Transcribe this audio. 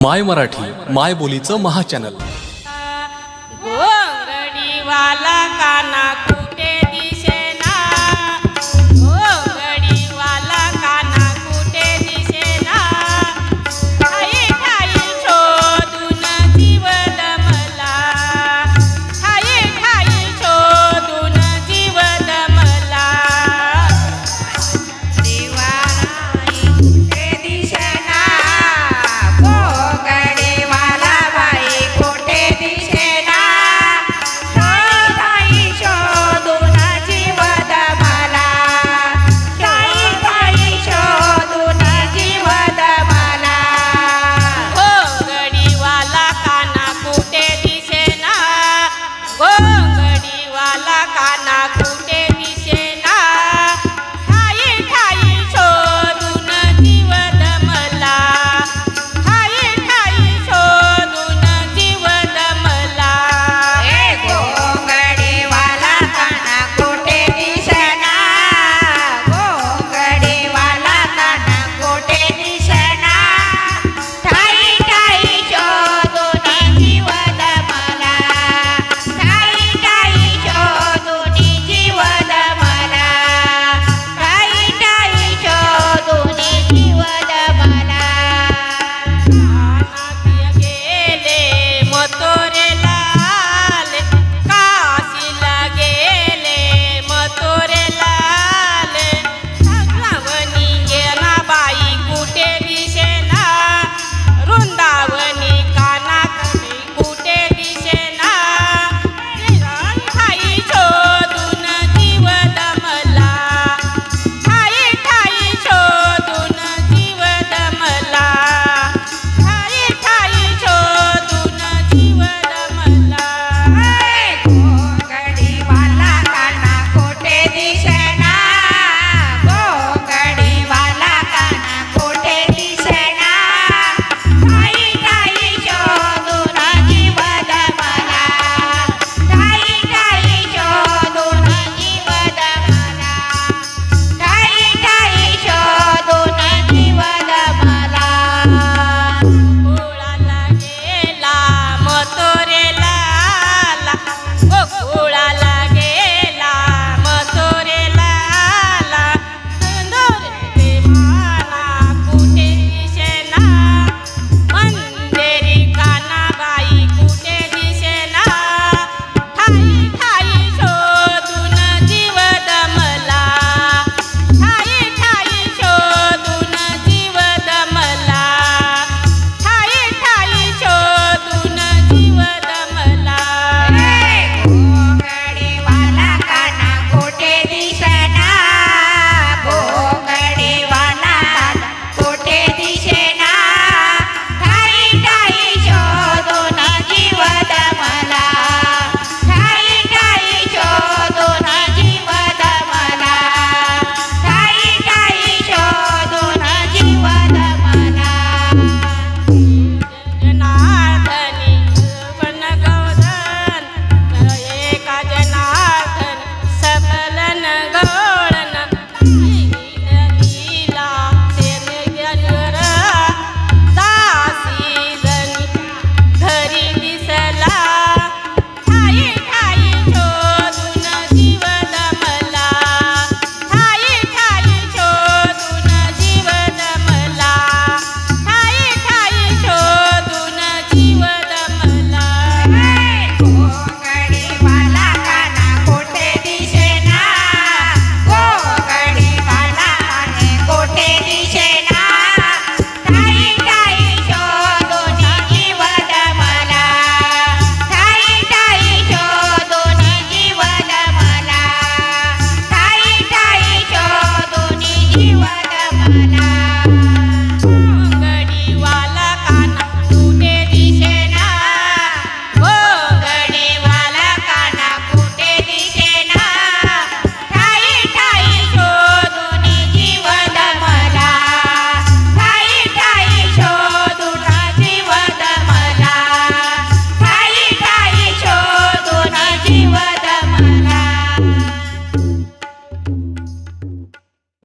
माय मराठी माय बोलीचं महाचॅनल घोंगडीवाला हो, काना